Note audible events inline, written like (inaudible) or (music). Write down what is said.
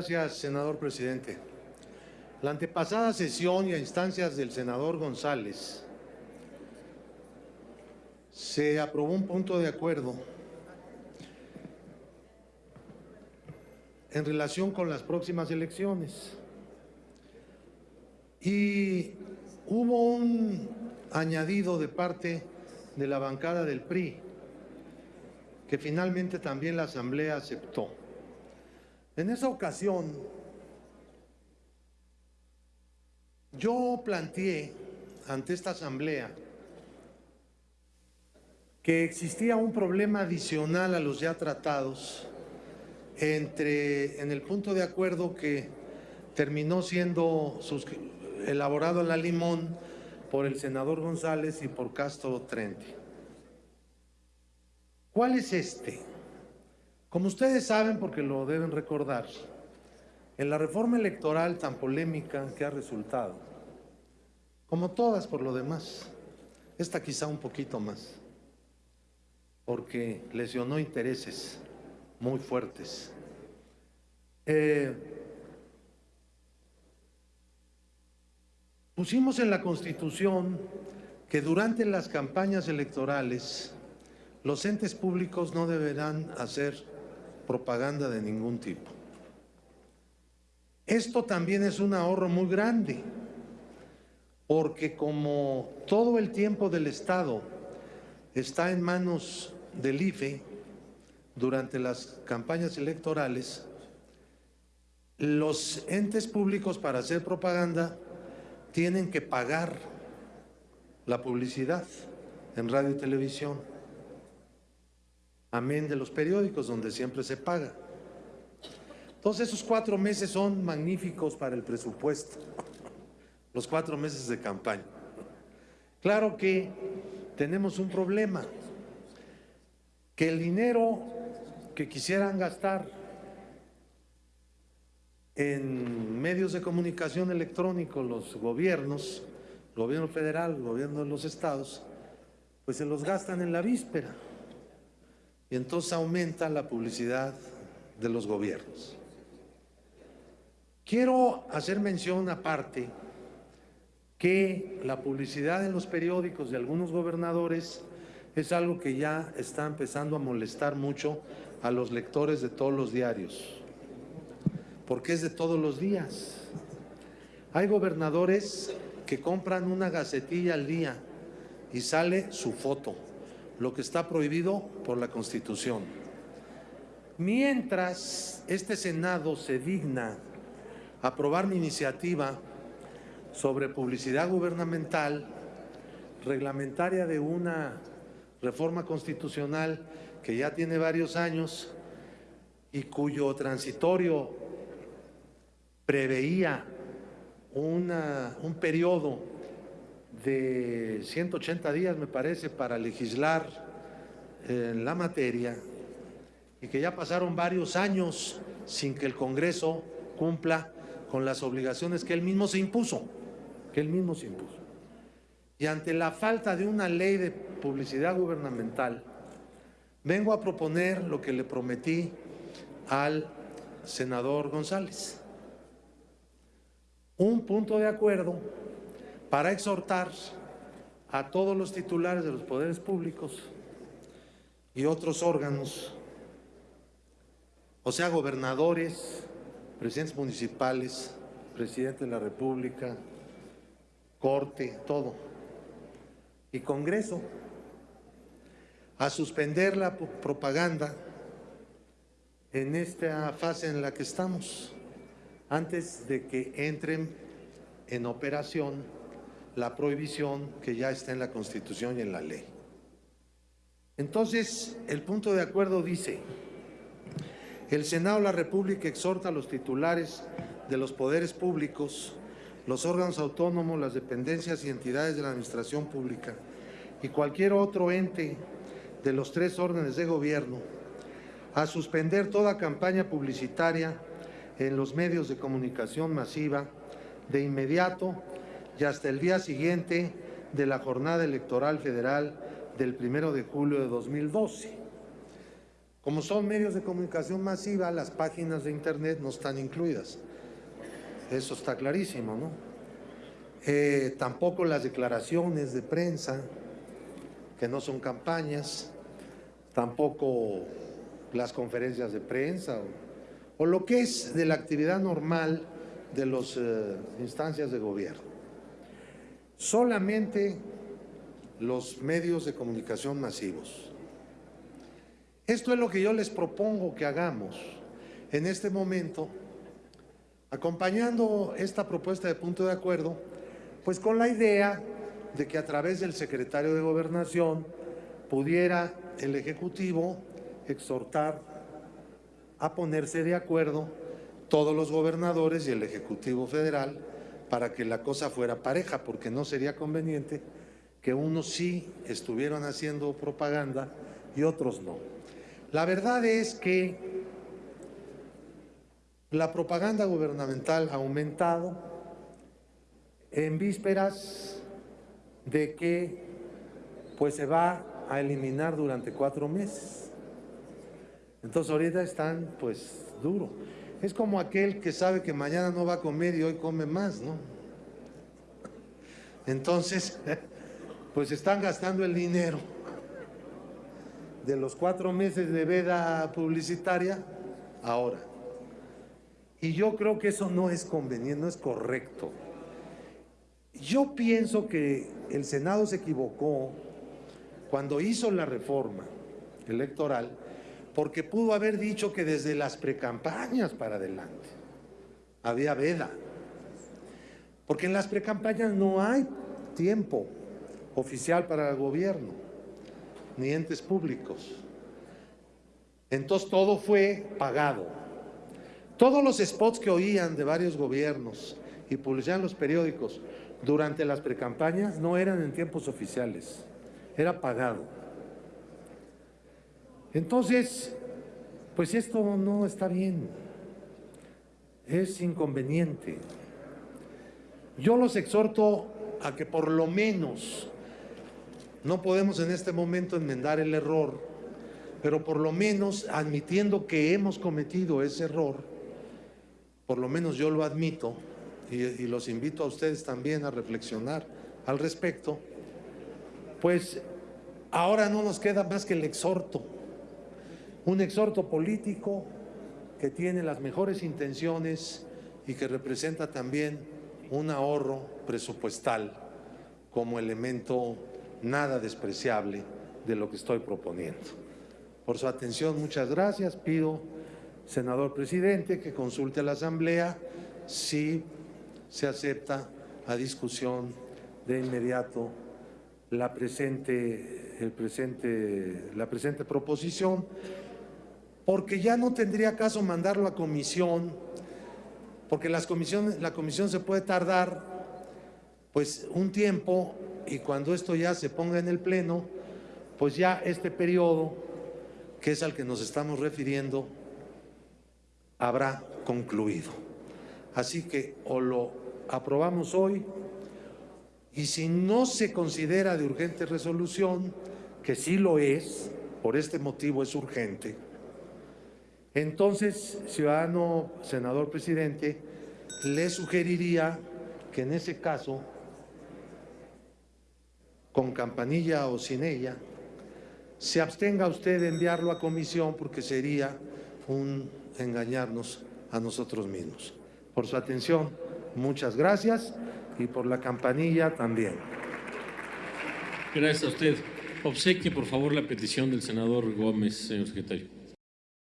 Gracias, senador presidente. La antepasada sesión y a instancias del senador González se aprobó un punto de acuerdo en relación con las próximas elecciones. Y hubo un añadido de parte de la bancada del PRI, que finalmente también la Asamblea aceptó. En esa ocasión, yo planteé ante esta Asamblea que existía un problema adicional a los ya tratados entre, en el punto de acuerdo que terminó siendo elaborado en la Limón por el senador González y por Castro Trente. ¿Cuál es este? Como ustedes saben, porque lo deben recordar, en la reforma electoral tan polémica que ha resultado, como todas por lo demás, esta quizá un poquito más, porque lesionó intereses muy fuertes. Eh, pusimos en la Constitución que durante las campañas electorales los entes públicos no deberán hacer propaganda de ningún tipo. Esto también es un ahorro muy grande, porque como todo el tiempo del Estado está en manos del IFE durante las campañas electorales, los entes públicos para hacer propaganda tienen que pagar la publicidad en radio y televisión amén de los periódicos donde siempre se paga. Entonces esos cuatro meses son magníficos para el presupuesto, los cuatro meses de campaña. Claro que tenemos un problema, que el dinero que quisieran gastar en medios de comunicación electrónico los gobiernos, gobierno federal, gobierno de los estados, pues se los gastan en la víspera y entonces aumenta la publicidad de los gobiernos. Quiero hacer mención aparte que la publicidad en los periódicos de algunos gobernadores es algo que ya está empezando a molestar mucho a los lectores de todos los diarios, porque es de todos los días. Hay gobernadores que compran una gacetilla al día y sale su foto lo que está prohibido por la Constitución. Mientras este Senado se digna aprobar mi iniciativa sobre publicidad gubernamental reglamentaria de una reforma constitucional que ya tiene varios años y cuyo transitorio preveía un periodo de 180 días, me parece, para legislar en la materia y que ya pasaron varios años sin que el Congreso cumpla con las obligaciones que él mismo se impuso, que él mismo se impuso. Y ante la falta de una ley de publicidad gubernamental, vengo a proponer lo que le prometí al senador González. Un punto de acuerdo para exhortar a todos los titulares de los poderes públicos y otros órganos, o sea, gobernadores, presidentes municipales, presidente de la República, corte, todo, y Congreso, a suspender la propaganda en esta fase en la que estamos, antes de que entren en operación la prohibición que ya está en la Constitución y en la ley. Entonces, el punto de acuerdo dice, el Senado de la República exhorta a los titulares de los poderes públicos, los órganos autónomos, las dependencias y entidades de la administración pública y cualquier otro ente de los tres órdenes de gobierno a suspender toda campaña publicitaria en los medios de comunicación masiva de inmediato y hasta el día siguiente de la jornada electoral federal del primero de julio de 2012. Como son medios de comunicación masiva, las páginas de internet no están incluidas. Eso está clarísimo, ¿no? Eh, tampoco las declaraciones de prensa, que no son campañas, tampoco las conferencias de prensa o, o lo que es de la actividad normal de las eh, instancias de gobierno. Solamente los medios de comunicación masivos. Esto es lo que yo les propongo que hagamos en este momento, acompañando esta propuesta de punto de acuerdo, pues con la idea de que a través del secretario de Gobernación pudiera el Ejecutivo exhortar a ponerse de acuerdo todos los gobernadores y el Ejecutivo Federal para que la cosa fuera pareja, porque no sería conveniente que unos sí estuvieran haciendo propaganda y otros no. La verdad es que la propaganda gubernamental ha aumentado en vísperas de que pues se va a eliminar durante cuatro meses. Entonces ahorita están pues duro. Es como aquel que sabe que mañana no va a comer y hoy come más, ¿no? Entonces, (laughs) pues están gastando el dinero de los cuatro meses de veda publicitaria ahora. Y yo creo que eso no es conveniente, no es correcto. Yo pienso que el Senado se equivocó cuando hizo la reforma electoral porque pudo haber dicho que desde las precampañas para adelante había veda. Porque en las precampañas no hay tiempo oficial para el gobierno, ni entes públicos. Entonces todo fue pagado. Todos los spots que oían de varios gobiernos y publicaban los periódicos durante las precampañas no eran en tiempos oficiales, era pagado. Entonces, pues esto no está bien, es inconveniente. Yo los exhorto a que por lo menos, no podemos en este momento enmendar el error, pero por lo menos admitiendo que hemos cometido ese error, por lo menos yo lo admito y, los invito a ustedes también a reflexionar al respecto, pues ahora no nos queda más que el exhorto un exhorto político que tiene las mejores intenciones y que representa también un ahorro presupuestal como elemento nada despreciable de lo que estoy proponiendo. Por su atención, muchas gracias. Pido, senador presidente, que consulte a la Asamblea si se acepta a discusión de inmediato la presente, el presente, la presente proposición porque ya no tendría caso mandarlo a comisión, porque las comisiones, la comisión se puede tardar pues un tiempo y cuando esto ya se ponga en el pleno, pues ya este periodo, que es al que nos estamos refiriendo, habrá concluido. Así que o lo aprobamos hoy y si no se considera de urgente resolución, que sí lo es, por este motivo es urgente, entonces, ciudadano, senador presidente, le sugeriría que en ese caso, con campanilla o sin ella, se abstenga usted de enviarlo a comisión porque sería un engañarnos a nosotros mismos. Por su atención, muchas gracias y por la campanilla también. Gracias a usted. Obsequie, por favor, la petición del senador Gómez, señor secretario.